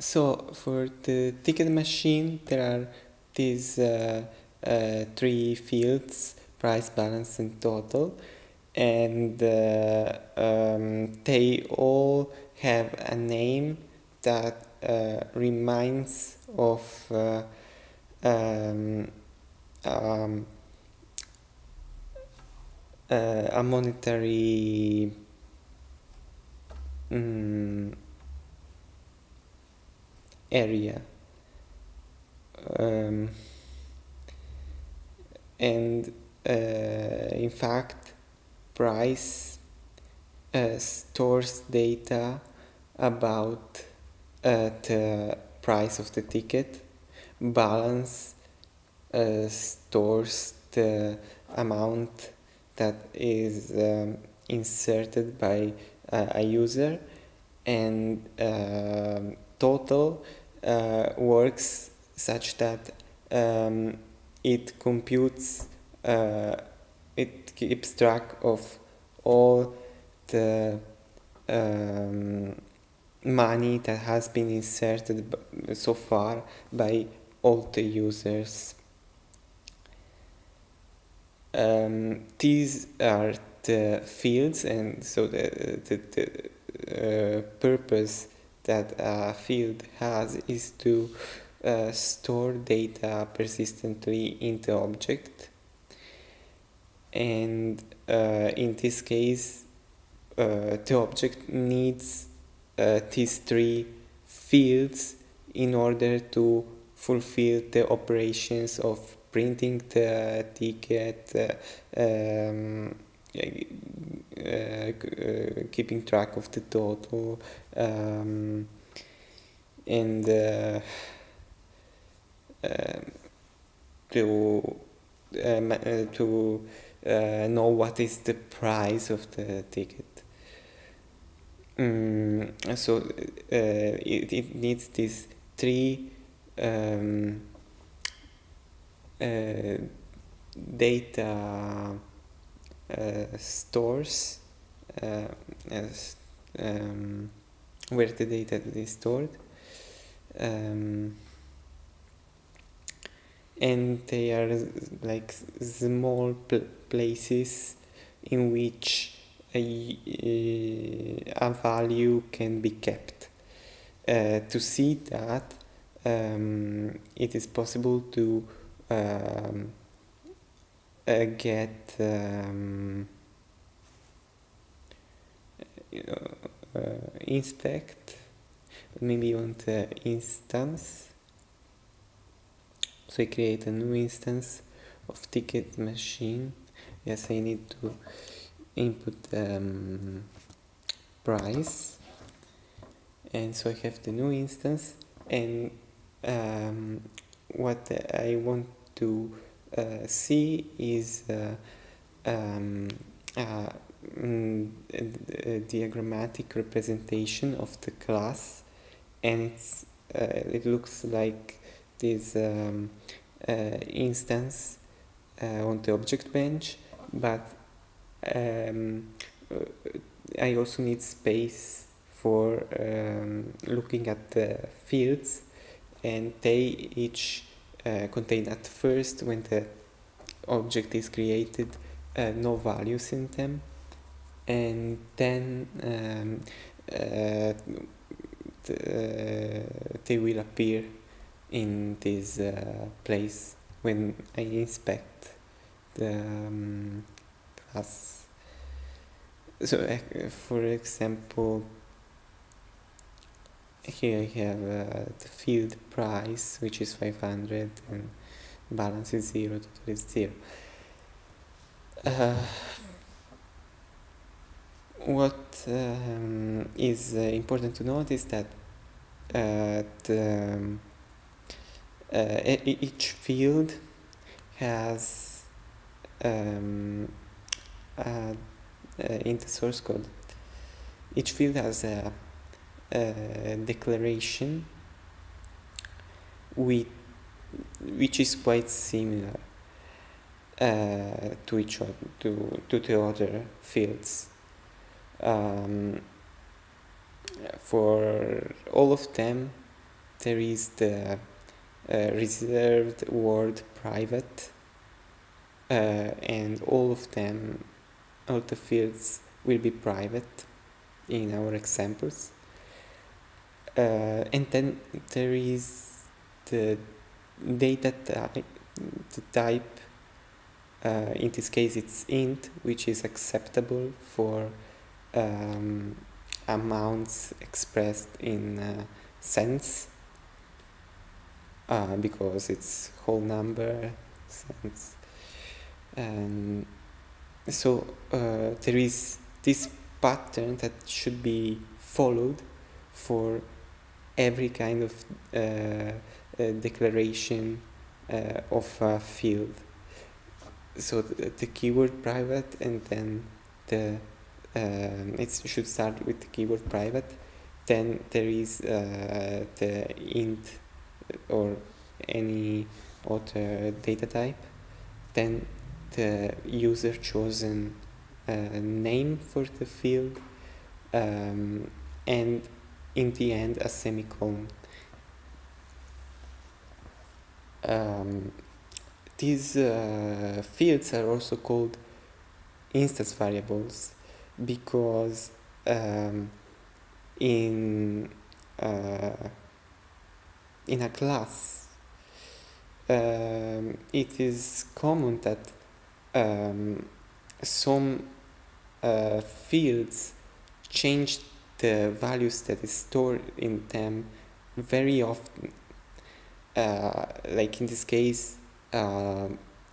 so for the ticket machine there are these uh, uh, three fields price balance and total. And uh, um, they all have a name that uh, reminds of uh, um, um, uh, a monetary um, area. Um, and uh, in fact price uh, stores data about uh, the price of the ticket balance uh, stores the amount that is um, inserted by uh, a user and uh, total works such that um, it computes uh, it keeps track of all the um, money that has been inserted so far by all the users. Um, these are the fields and so the, the, the uh, purpose that a field has is to uh, store data persistently in the object. And uh, in this case uh, the object needs uh, these three fields in order to fulfill the operations of printing the ticket, uh, um, keeping track of the total, um, and uh, um, to to know what is the price of the ticket. Um, so uh, it, it needs these three um, uh, data uh, stores as, um, where the data is stored um, and they are like small places in which a, a value can be kept. Uh, to see that um, it is possible to um, uh, get um, uh, inspect maybe on the instance. So I create a new instance of ticket machine. Yes I need to input um, price. And so I have the new instance and um, what I want to uh, see is uh, um, a, a, diagrammatic representation of the class. And uh, it looks like this um, uh, instance uh, on the object bench. But um, I also need space for um, looking at the fields. And they each uh, contain at first when the object is created uh, no values in them and then um, uh, the, they will appear in this uh, place when I inspect the um, class. So, uh, for example, here I have uh, the field price, which is 500, and balance is 0, total is 0. Uh, what um, is uh, important to note is that uh, the, um, uh, each field has um, in the source code each field has a declaration with which is quite similar uh, to each other to, to the other fields. Um, for all of them there is the uh, reserved word private uh, and all of them all the fields will be private in our examples uh, and then there is the data type, type uh, in this case it's int which is acceptable for um, amounts expressed in uh, cents uh, because it's whole number cents. And so uh, there is this pattern that should be followed for every kind of uh, uh declaration uh, of a field. So the, the, keyword private and then the it should start with the keyword private. Then there is the int or any other data type. Then the user chosen uh, name for the field um, and in the end a semicolon. Um, these uh, fields are also called instance variables because um, in uh, in a class um, it is common that um, some uh, fields change the values that is stored in them very often uh, like in this case uh,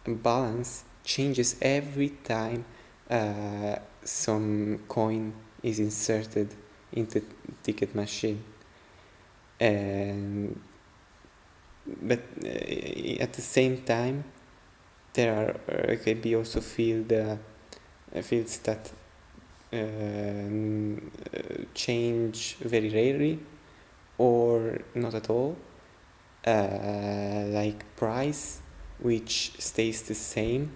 balance changes every time uh, some coin is inserted into ticket machine. And but uh, at the same time there are uh, can be also field uh, fields that um, change very rarely or not at all. Uh, like price which stays the same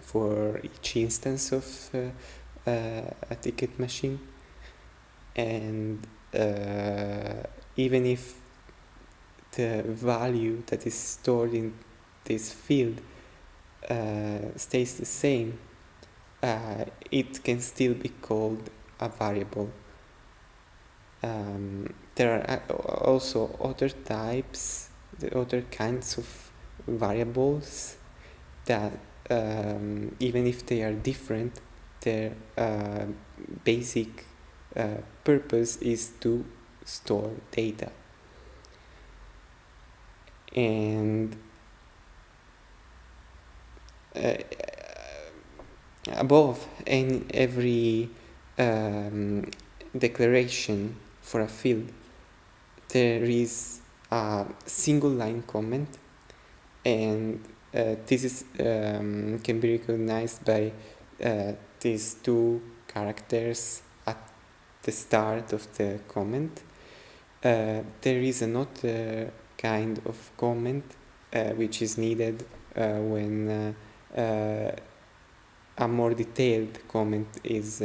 for each instance of uh, uh, a ticket machine. And uh, even if the value that is stored in this field uh, stays the same uh, it can still be called a variable. Um, there are uh, also other types the other kinds of variables that um, even if they are different their uh, basic uh, purpose is to store data. And uh, above in every um, declaration for a field there is a single line comment and uh, this is um, can be recognized by uh, these two characters at the start of the comment. Uh, there is another kind of comment uh, which is needed uh, when uh, a more detailed comment is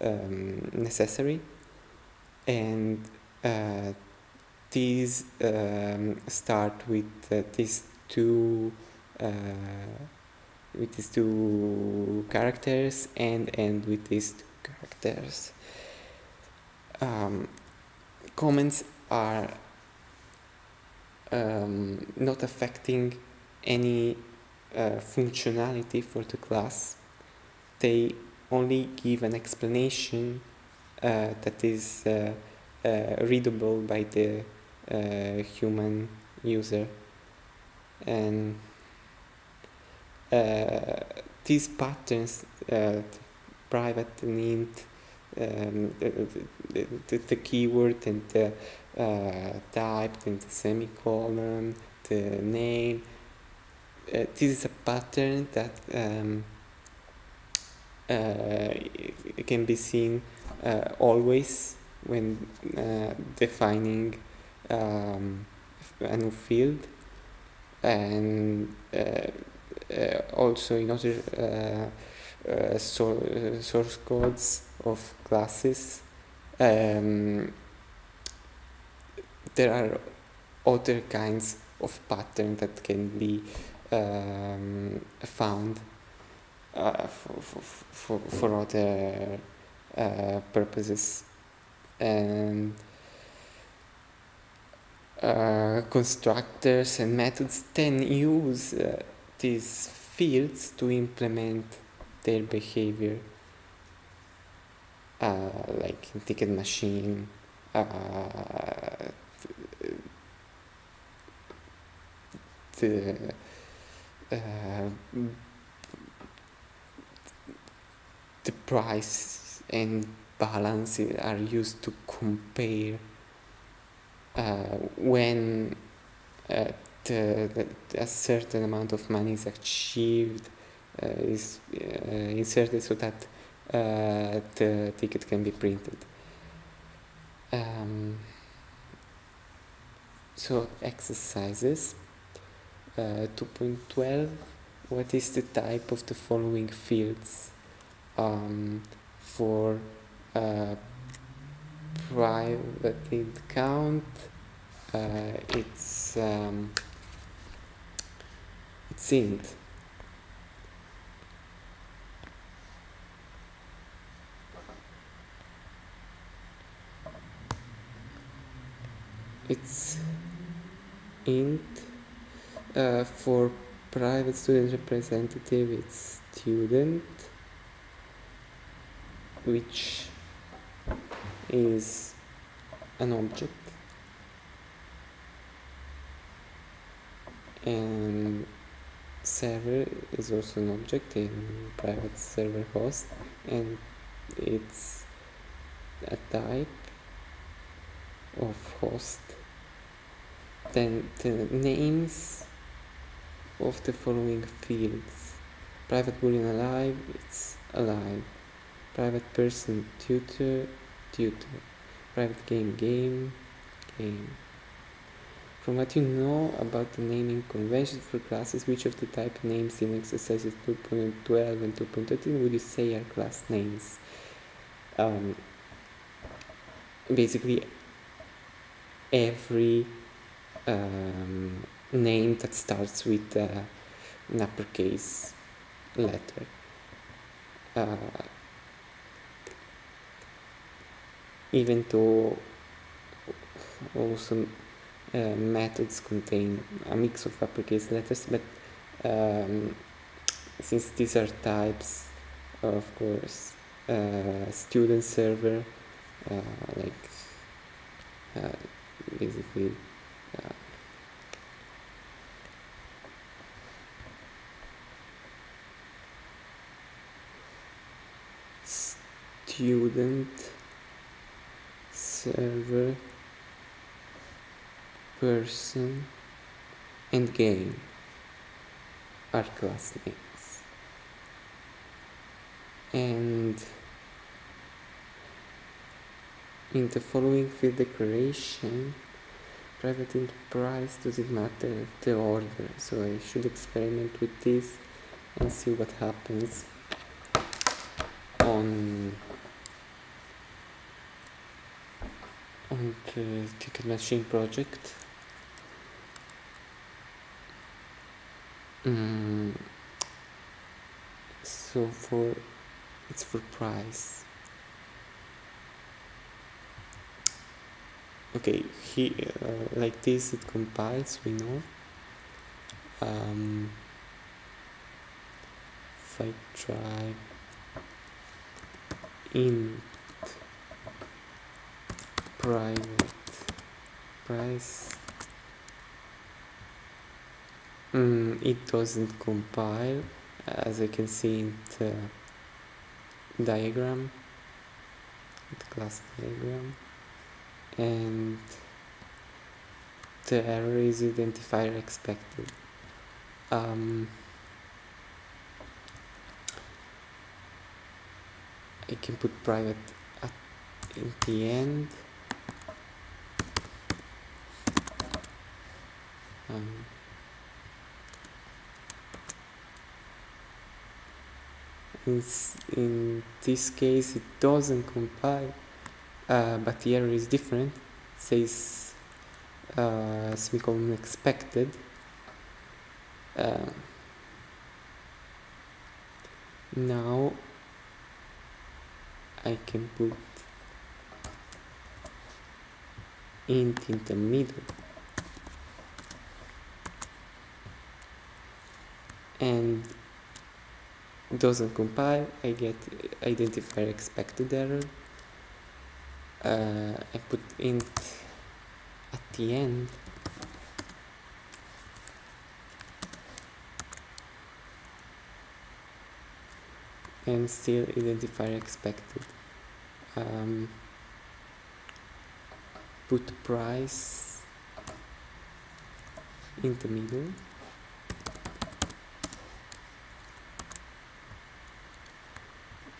um, necessary. And uh, these um, start with uh, these two uh, with these two characters and end with these two characters. Um, comments are um, not affecting any uh, functionality for the class they only give an explanation uh, that is uh, uh, readable by the human user and these patterns private int um, the, the, the, keyword and the uh, type and the semicolon, the name. Uh, this is a pattern that um, uh, can be seen uh, always when uh, defining um, a new field. And also in other source codes of classes um, there are other kinds of pattern that can be um, found uh, for, for, for, other uh, purposes. And uh, constructors and methods then use uh, these fields to implement their behavior uh, like ticket machine uh, the uh, the price and balance are used to compare uh, when uh, the, a certain amount of money is achieved uh, is uh, inserted so that uh, the ticket can be printed. Um, so exercises 2.12 what is the type of the following fields um, for uh, private account? Uh, it's um, it's int. It's int uh, for private student representative it's student which is an object. And server is also an object in private server host and it's a type of host. Then the names of the following fields. Private boolean alive it's alive. Private person tutor tutor. Private game game game. From what you know about the naming conventions for classes which of the type names in exercises 2.12 and 2.13 would you say are class names? Um, basically every um, name that starts with uh, an uppercase letter. Uh, even though also uh, methods contain a mix of uppercase letters, but um, since these are types, of course, uh, student server, uh, like uh, basically uh, student server person and game are class names and in the following field declaration private int price doesn't matter the order so I should experiment with this and see what happens on on the ticket machine project. Mm. so for it's for price. Okay he uh, like this it compiles we know. Um, if I try int private price. Mm, it doesn't compile as I can see in the diagram the class diagram. And the error is identifier expected. Um, I can put private at in the end um, in, in this case it doesn't compile uh, but the error is different says uh, semicolon expected. Uh, now I can put int in the middle and doesn't compile I get identifier expected error. Uh, I put int at the end. And still identifier expected. Um, put price in the middle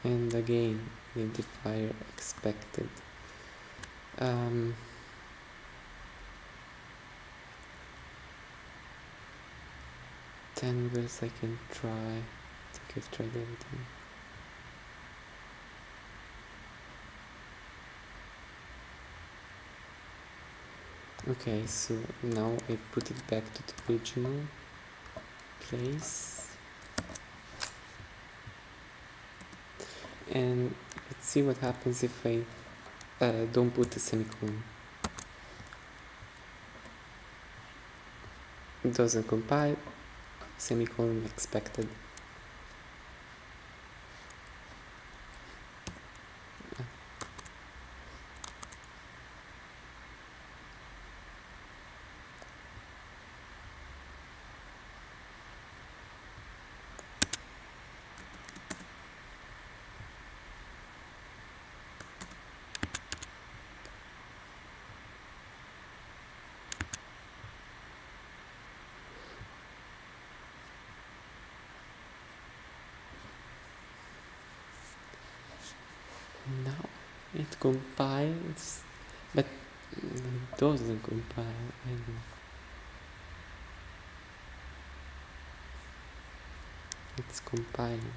and again identifier expected. Um, ways I can try I think I've tried everything okay so now I put it back to the original place and let's see what happens if I uh, don't put a semicolon it doesn't compile. Semicolon expected now it compiles but it doesn't compile anymore. It's compiling.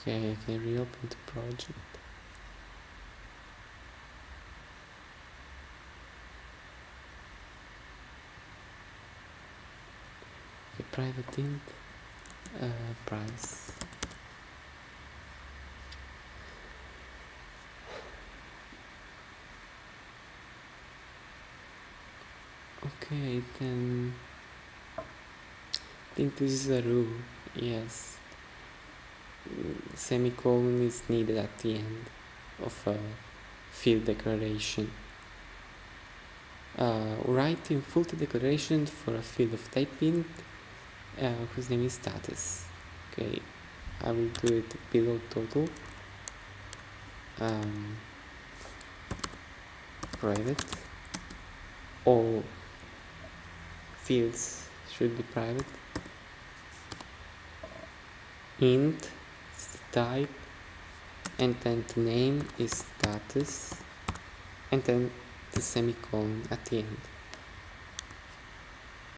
Okay I can reopen the project private int uh, price. Okay then I think this is a rule yes. Semicolon is needed at the end of a field declaration. Uh, writing full declaration for a field of type int uh, whose name is status okay I will do it below total. Um, private. All fields should be private. Int type and then the name is status and then the semicolon at the end